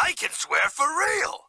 I can swear for real.